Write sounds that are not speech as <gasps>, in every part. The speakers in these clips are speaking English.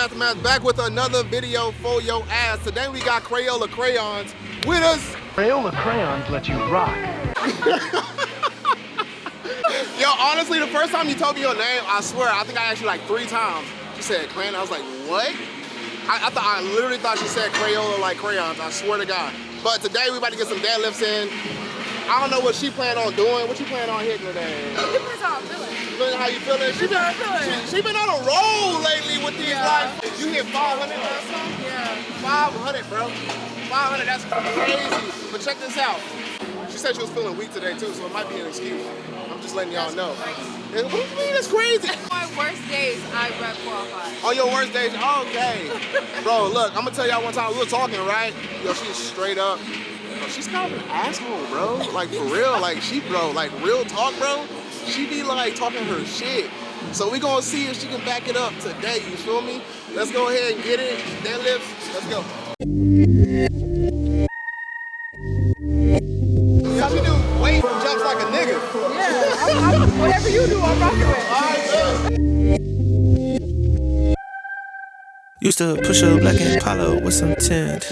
Aftermath, back with another video for your ass. Today we got Crayola crayons with us. Crayola crayons let you rock. <laughs> Yo, honestly, the first time you told me your name, I swear, I think I asked you like three times. She said crayon. I was like, what? I, I thought I literally thought she said Crayola like crayons. I swear to God. But today we about to get some deadlifts in. I don't know what she planned on doing. What you plan on hitting today? Feeling. How you feeling? She been. She, she been on a roll lately with these Yeah. like. You hit 500 last time? Yeah. 500, bro. 500, that's crazy. But check this out. She said she was feeling weak today too, so it might be an excuse. I'm just letting y'all know. And What do you mean it's crazy? <laughs> My worst days, I rep qualified. On your worst days, okay. <laughs> Bro, look, I'm gonna tell y'all one time we were talking, right? Yo, she's straight up. Bro, she's kind of an asshole, bro. Like for real, like she, bro, like real talk, bro. She be like talking her shit. So we gonna see if she can back it up today. You feel me? Let's go ahead and get it. Deadlifts. Let's go. Yeah, she do weight jumps like a nigga. Yeah. I'm, I'm, whatever you do, I'm rocking with. All right, good. Used to push a black Impala with some tint.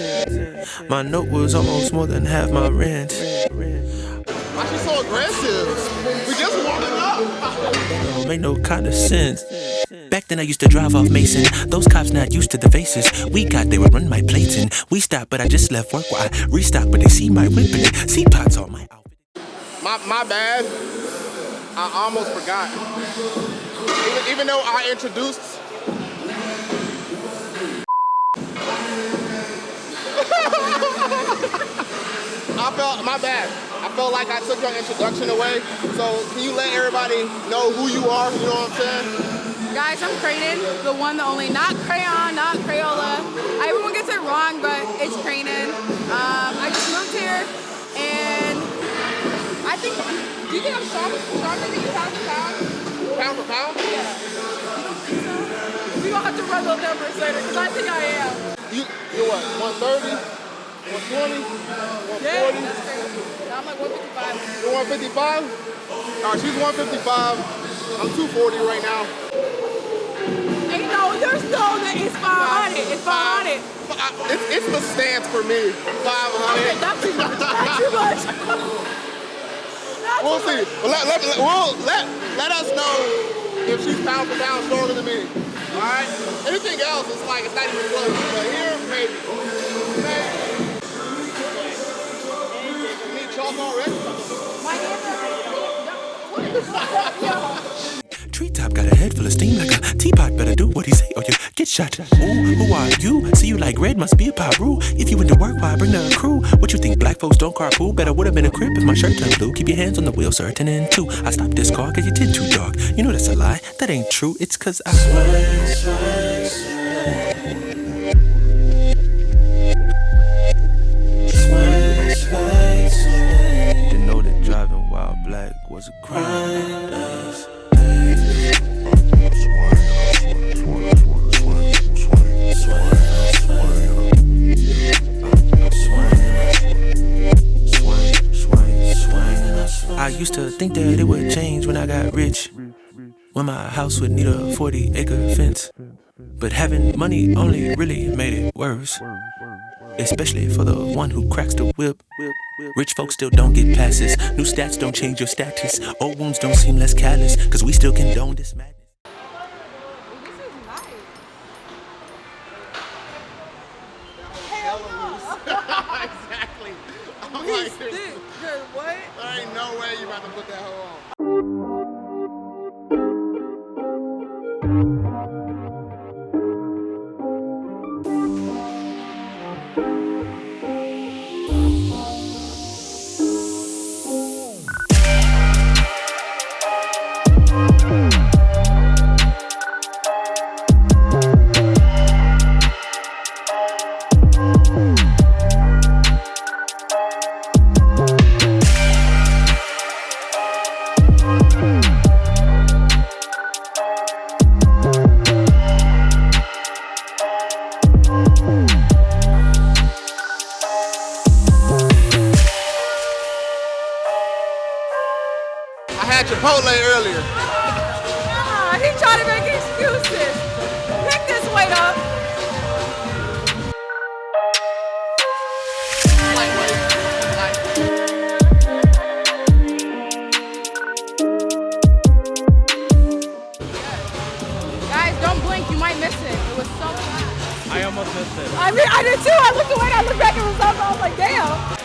My note was almost more than half my rent. Why she so aggressive? Don't make no kind of sense. Back then I used to drive off Mason. Those cops not used to the faces. We got they would run my plates and we stopped, but I just left work while I restocked, but they see my whip and see pots on my outfit. My, my bad. I almost forgot. Even, even though I introduced. <laughs> I felt, my bad. I felt like I took your introduction away. So can you let everybody know who you are? You know what I'm saying? Guys, I'm Cranen, the one, the only, not crayon, not Crayola. Everyone gets it wrong, but it's Cranen. Um, I just moved here, and I think, do you think I'm stronger, stronger than you pound for pound? Pound for pound? Yeah. You don't think so? We gonna have to run those numbers later, because I think I am. You, you're what, 130? 120? 140? Yeah, that's crazy. I'm like 155. You're 155? All right, she's 155. I'm 240 right now. Ain't no, there's no, it's 500. It's 500. It's, it's the stance for me. 500. Not too much. Not too much. <laughs> Not We'll too see. much. Well, let, let, let- we'll, let, let us know if she's pound for pound stronger than me. All right? Anything else, it's like, it's not even close. But here. Maybe. <laughs> Treetop got a head full of steam like a teapot. Better do what he say or you get shot. Ooh, who are you? See you like red, must be a Piru. If you went to work, why bring the crew? What you think, black folks don't carpool? Better would've been a crib if my shirt turned blue. Keep your hands on the wheel, certain in two. I stopped this car cause you did too dark. You know that's a lie, that ain't true. It's cause I sway, 40 acre fence. But having money only really made it worse. Especially for the one who cracks the whip. Rich folks still don't get passes. New stats don't change your status. Old wounds don't seem less callous. Cause we still condone this madness. This is nice. exactly. I'm He's like, there's, thick. Girl, what? there ain't no way you about to put that hoe on. Chipotle earlier. Ah, he tried to make excuses. Pick this weight up. Guys, don't blink. You might miss it. It was so fast. I almost missed it. I mean, I did too. I looked away and I looked back at myself and I was like, damn.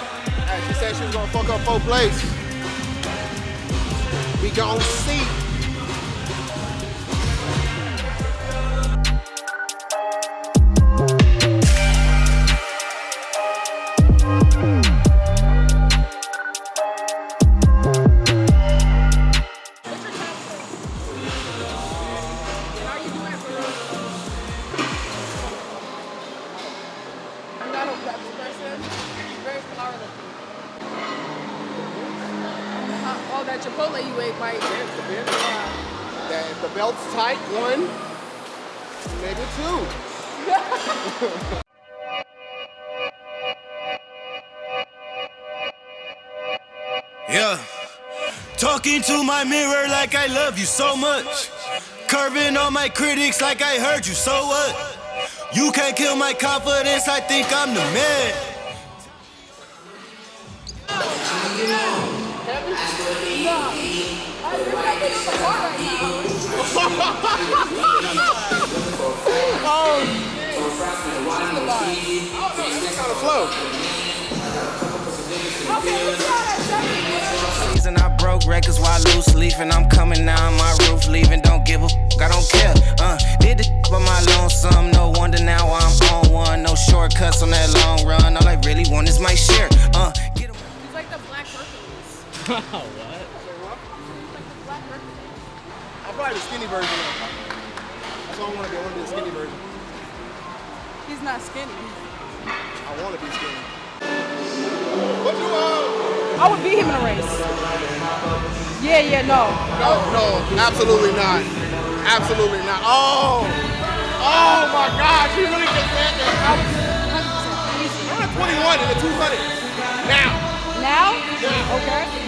Hey, she said she was gonna fuck up fourth place. We gon' see. Talking to my mirror like I love you so much. Curving on my critics like I heard you, so what? You can't kill my confidence, I think I'm the man. Kind of flow. Okay, let's try that second. season I broke records while loose leafing. I'm coming down my roof, leaving. Don't give a f- I don't care. Uh, did the by my lonesome. No wonder now I'm on one. No shortcuts on that long run. All I really want is my share. Uh, get 'em- He's like the Black Hercules. <laughs> what? He's like the Black Hercules. I'm probably the skinny version. That's what I want to be. I want to be the skinny version. He's not skinny. I want to be skinny. I would beat him in a race. Yeah, yeah, no. No, no, absolutely not. Absolutely not. Oh, oh my God, she really just said that. I was 100% I'm at 21 in the 200 now. Now? Yeah. Okay.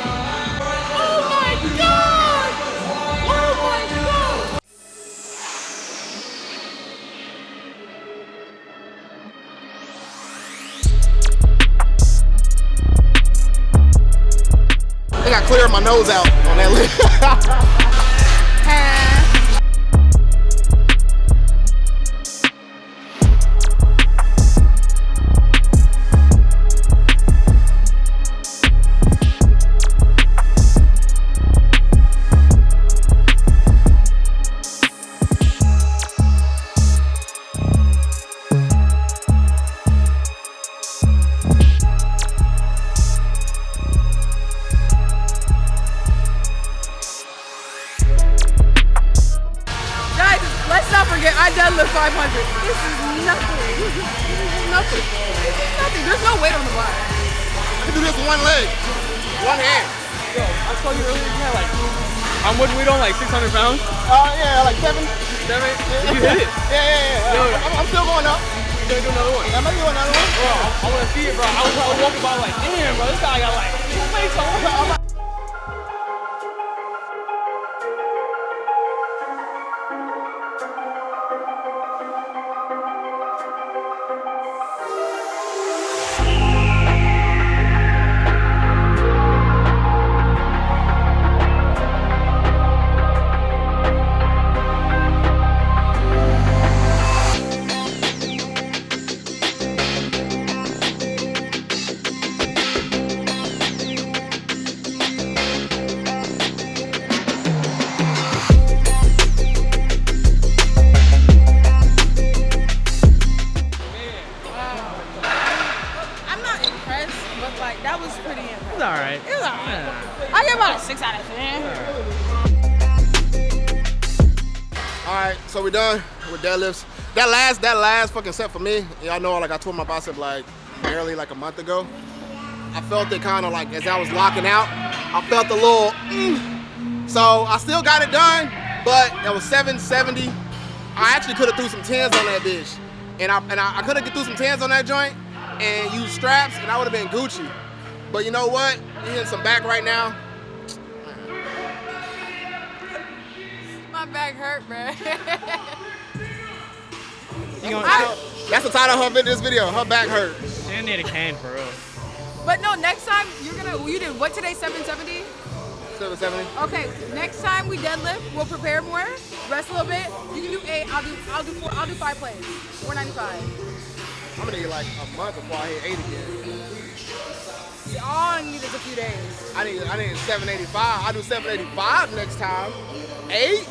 Cleared my nose out on that list. <laughs> nothing. There's no weight on the bar. I can do this with one leg, one hand. Yo, I saw you earlier. You had like, how much weight on? Like 600 pounds? Uh, yeah, like seven. Seven? You hit it. <laughs> Yeah, yeah, yeah. Yo. I'm, I'm still going up. You're gonna do another one? I'm gonna do another one. Bro, I, I wanna see it, bro. I was, I was walking by like, damn, bro, this guy got like two weights on. Right, so we done with deadlifts. That last, that last fucking set for me, y'all know, like I tore my bicep like barely like a month ago. I felt it kind of like as I was locking out, I felt a little. Mm. So I still got it done, but that was 770. I actually could have threw some tens on that bitch, and I and I, I could have threw some tens on that joint and used straps, and I would have been Gucci. But you know what? You hitting some back right now. Back hurt, bruh. <laughs> You gonna, I- That's the title of her this video. Her back hurt. you need a cane for real. But no, next time you're gonna. You did what today? 770. 770. Okay, next time we deadlift, we'll prepare more, rest a little bit. You can do eight. I'll do. I'll do four. I'll do five plays. 495. I'm gonna need like a month before I hit eight again. All I need is a few days. I need I need 785. I'll do 785 next time. Eight?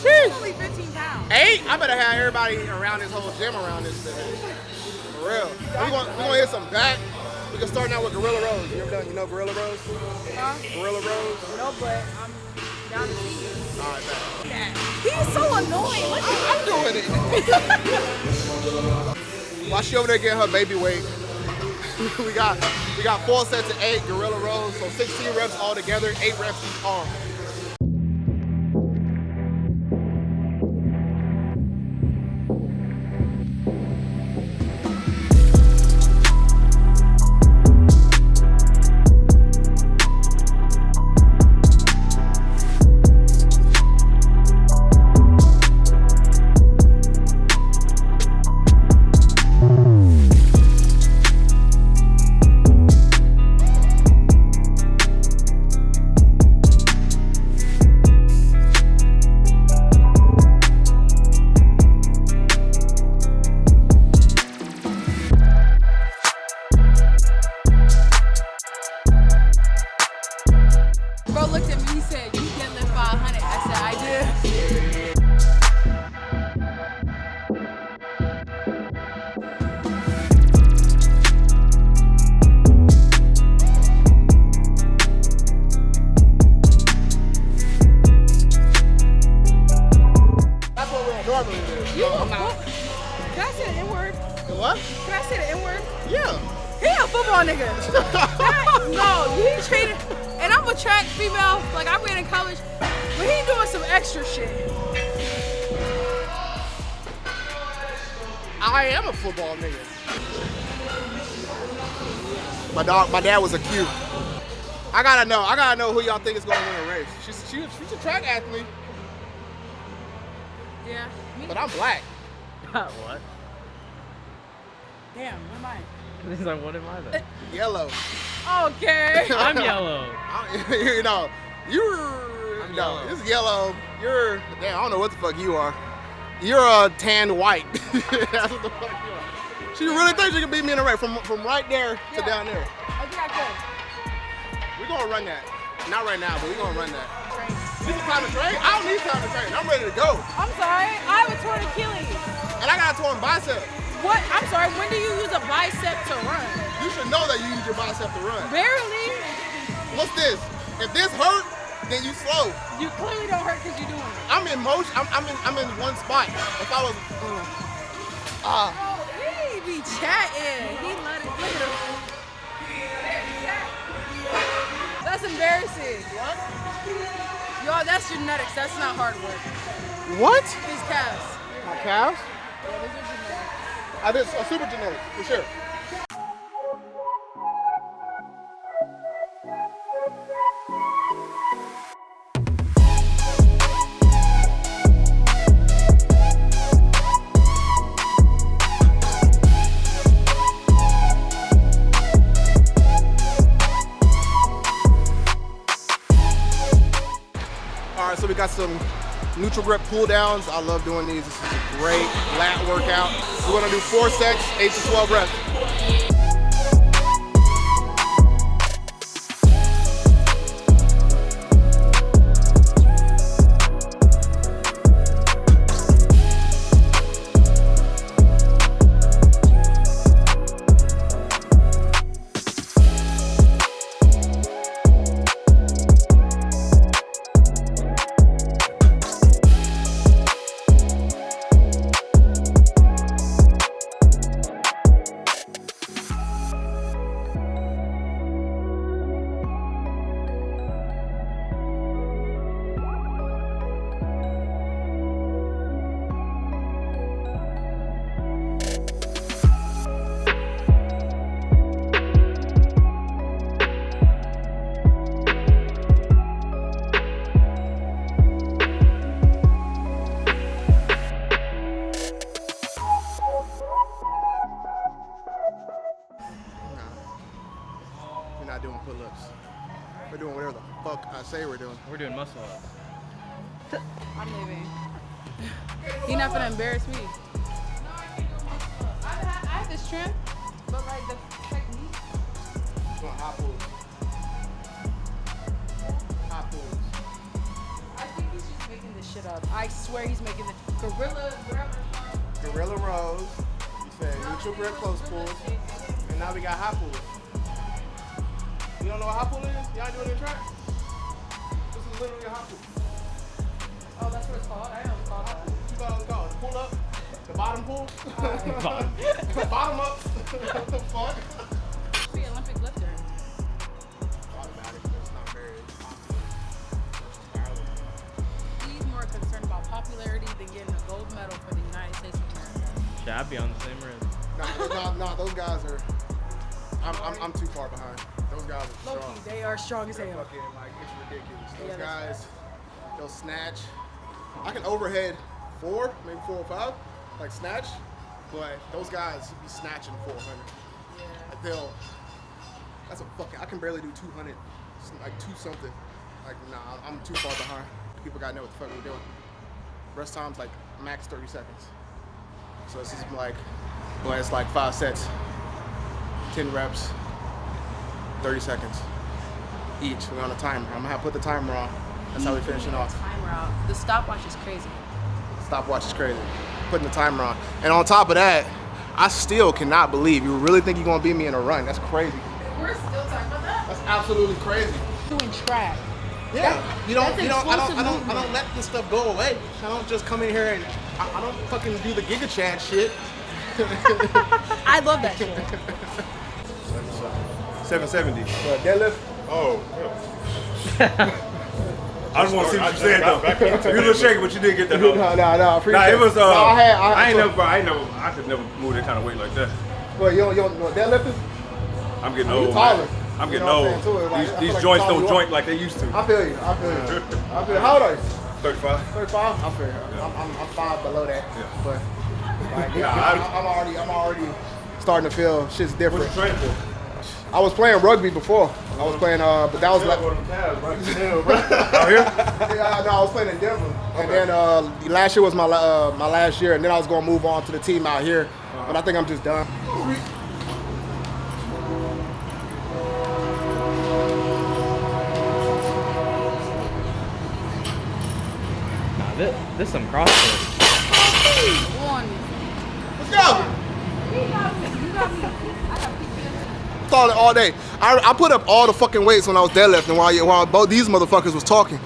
Sheesh. Only 15 pounds. Eight? I better have everybody around this whole gym around this thing. For real. We're gonna, we gonna hit some back. We can start now with Gorilla Rows. You ever done, you know Gorilla Rows? Huh? Gorilla Rows? No, but I'm down to see you. All right, bet. He's so annoying. Look at I'm doing it. <laughs> While she over there getting her baby weight, <laughs> we got we got four sets of eight Gorilla Rows, so 16 reps all together, eight reps each arm. Football nigga. My dog, my dad was a Q. I gotta know. I gotta know who y'all think is gonna win a race. She's she, she's a track athlete, Yeah. Me? but I'm black. <laughs> what? Damn, what am I? <laughs> He's like, what am I then? <laughs> Yellow. Okay. I'm yellow. I- you know, you're no, yellow. it's yellow. You're damn. I don't know what the fuck you are. You're a tan white. <laughs> That's what the fuck you are. She really thinks she can beat me in a race from from right there to Yeah. down there. I think I could. We're gonna run that. Not right now, but we're gonna run that. Train. This is time to train. I don't need time to train. I'm ready to go. I'm sorry, I have a torn Achilles. And I got a torn bicep. What? I'm sorry, when do you use a bicep to run? You should know that you use your bicep to run. Barely. What's this? If this hurt, then you slow. You clearly don't hurt because you're doing it. I'm in motion. I'm, I'm in. I'm in one spot. If I was, ah, Oh, he be chatting. He let it. That's embarrassing. what? Y'all, that's genetics. That's not hard work. What? His calves. My calves? Yeah, those are genetics. I did a super genetic for sure. Neutral grip pull downs. I love doing these. This is a great lat workout. We're gonna do four sets, eight to 12 reps. I swear he's making the gorilla, whatever. it's called. Gorilla rows. You said neutral grip close pulls. And now we got hot pulls. You don't know what hot pull is? Y'all doing it in track? This is literally a hot pull. Oh, that's what it's called. I know it's called that. You thought it was called? Pull up? The bottom pull? <laughs> <laughs> bottom up? what <laughs> the fuck? Should I be on the same rim? Nah, nah, nah, those guys are. I'm, I'm, I'm too far behind. Those guys are strong. Loki, they are strong as hell. fucking like it's ridiculous. Those Yeah, that's guys, they'll snatch. I can overhead four, maybe four or five, like snatch, but those guys be snatching 400. Like they'll. That's a fucking. I can barely do 200, s- like two something. Like nah, I'm too far behind. People gotta know what the fuck we're doing. Rest time's like max 30 seconds. So this is like, well, it's like five sets, 10 reps, 30 seconds each. We're on a timer. I'm gonna have to put the timer on. That's how we finishing off. Timer out. The stopwatch is crazy. Stopwatch is crazy. Putting the timer on. And on top of that, I still cannot believe you really think you're gonna beat me in a run. That's crazy. We're still talking about that. That's absolutely crazy. Doing track. Yeah. You don't you don't I don't I don't I don't let this stuff go away. I don't just come in here and I, I don't fucking do the Giga Chad shit. <laughs> I love that shit. 770. But deadlift, Oh. <laughs> I just want to see what you said though. You a little shaky, but you did get that. no, though. no, no, I Nah, appreciate it was. Uh, No, I had, I, I ain't so- never, I ain't never, I could never move that kind of weight like that. Well, you don't, you don't know what deadlift is? I'm getting I mean, you old. taller. man. I'm You getting know old. too. Like, these these like joints don't joint like they used to. I feel you. I feel you. <laughs> I feel you. How old are you? 35. 35? I feel you. I'm, I'm, I'm five below that. Yeah. But like, Nah, I, I- am already I'm already starting to feel shit's different. What's you training for? I was playing rugby before. I was playing, uh, but that was like, <laughs> Out here? yeah, no, I was playing in Denver, and then uh, last year was my uh, my last year, and then I was gonna move on to the team out here, but I think I'm just done. Nah, this, this some CrossFit. One. Let's go. Thought it all day. I, I put up all the fucking weights when I was deadlifting while while both these motherfuckers was talking.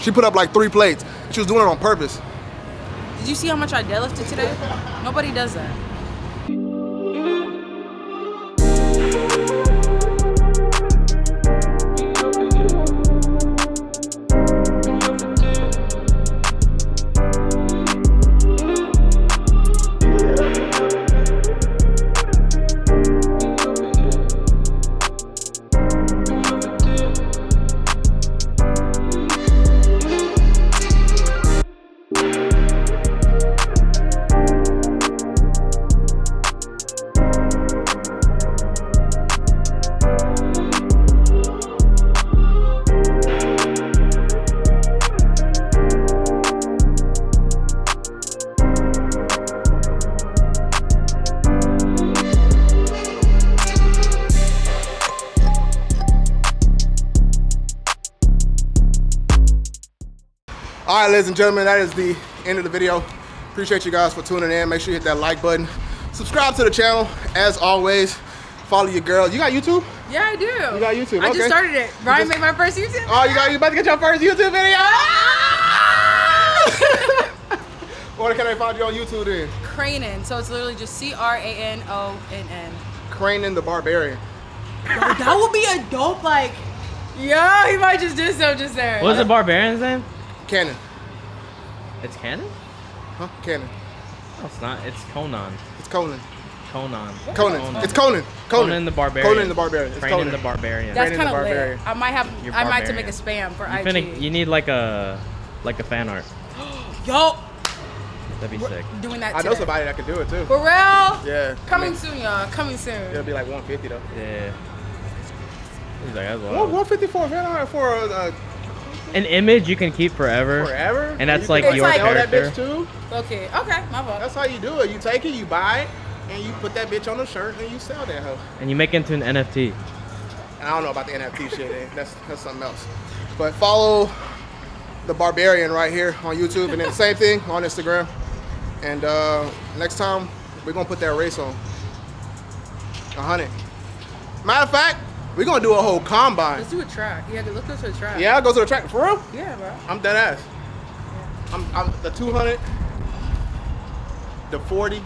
She put up like three plates. She was doing it on purpose. Did you see how much I deadlifted today? Nobody does that. All right, ladies and gentlemen, that is the end of the video. Appreciate you guys for tuning in. Make sure you hit that like button. Subscribe to the channel. As always, follow your girl. You got YouTube? Yeah, I do. You got YouTube, I okay. just started it. Brian just- made my first YouTube. Oh, you got you about to get your first YouTube video? <laughs> Where can I find you on YouTube then? Cranon. So it's literally just C R A N O N N. Cranen the Barbarian. That would be a dope like. Yo, he might just do so just there. What's the barbarian's name? Cannon. It's Canon? Huh? Canon. No, it's not. It's Conan. It's Conan. Conan. Conan. It's Conan. Conan. Conan the Barbarian. Conan the Barbarian. It's Training Conan. the Barbarian. That's kind of lit. I might have. You're I might have to make barbarian. a spam for you, IG. finna, you need like a like a fan art. <gasps> Yo, That'd be sick. doing that. I know somebody that could do it too. For real? Yeah. Coming I mean, soon, y'all. Coming soon. It'll be like 150 though. Yeah. He's like, that's What wild. 150 for a van art for a uh, An image you can keep forever. forever. And that's You like can your sell that character. bitch too. Okay, okay, my fault. That's how you do it. You take it, you buy it, and you put that bitch on a shirt and you sell that hoe. And you make it into an NFT. And I don't know about the NFT shit. eh, That's that's something else. But follow the Barbarian right here on YouTube, and then the same thing on Instagram. And uh, next time we're gonna put that race on. A hundred. Matter of fact, we're gonna do a whole combine. Let's do a track. Yeah, let's go to a track. Yeah, I'll go to the track for real. Yeah, bro. I'm dead ass. I'm, I'm the 200, the 40,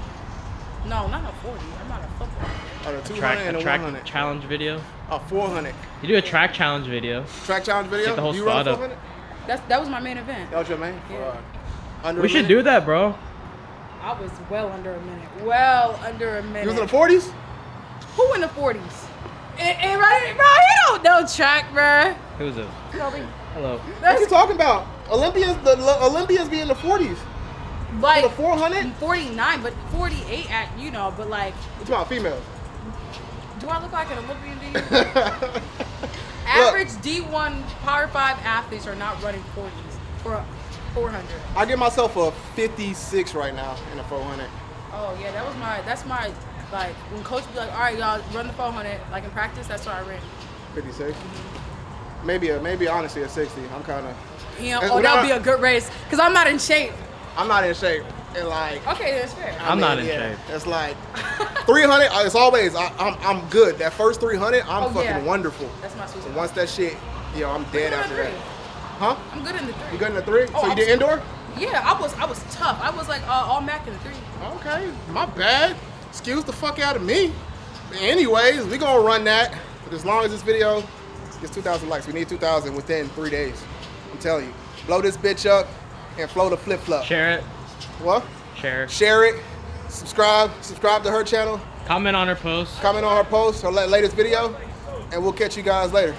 No, not a 40. I'm not a football. or the 200 Track and a the track 100. challenge video. A 400 You do a track challenge video. track challenge video. Get the whole you run squad up. 400? That's that was my main event. That was your main. Yeah. Uh, under We should minute? do that, bro. I was well under a minute. Well under a minute. You was in the 40s? Who in the 40s? And, and right, bro, he don't know track, bro. Who's it? Hello. What are you talking about? Olympians, the Olympians be in the 40s. like the 400? 49, but 48 at you know, but like, It's about females. do I look like an Olympian? Do <laughs> you? Average D1 Power 5 athletes are not running 40s for 400. I give myself a 56 right now in the 400. Oh yeah, that was my that's my like when coach be like, all right, y'all run the 400 like in practice. That's what I ran. 56. Maybe a maybe honestly a 60. I'm kind of Yeah. oh, that would be a good race because I'm not in shape. I'm not in shape. And like Okay, that's fair. I I'm not in yeah, shape. It's like 300. uh, It's always I, I'm I'm good. That first 300, I'm Oh, fucking yeah. wonderful. That's my sweet So spot. once that shit, yo, I'm I'm dead good in after that. Huh? I'm good in the three. You good in the three? Oh, so you I'm did indoor? Yeah, I was I was tough. I was like uh, all Mac in the three. Okay, my bad. Excuse the fuck out of me. Anyways, we gonna run that. But as long as this video gets 2,000 likes, we need 2,000 within three days. I'm telling you, blow this bitch up and flow the flip flop. Share it. What? Share. Share it. Subscribe. Subscribe to her channel. Comment on her post. Comment on her post, her latest video, and we'll catch you guys later.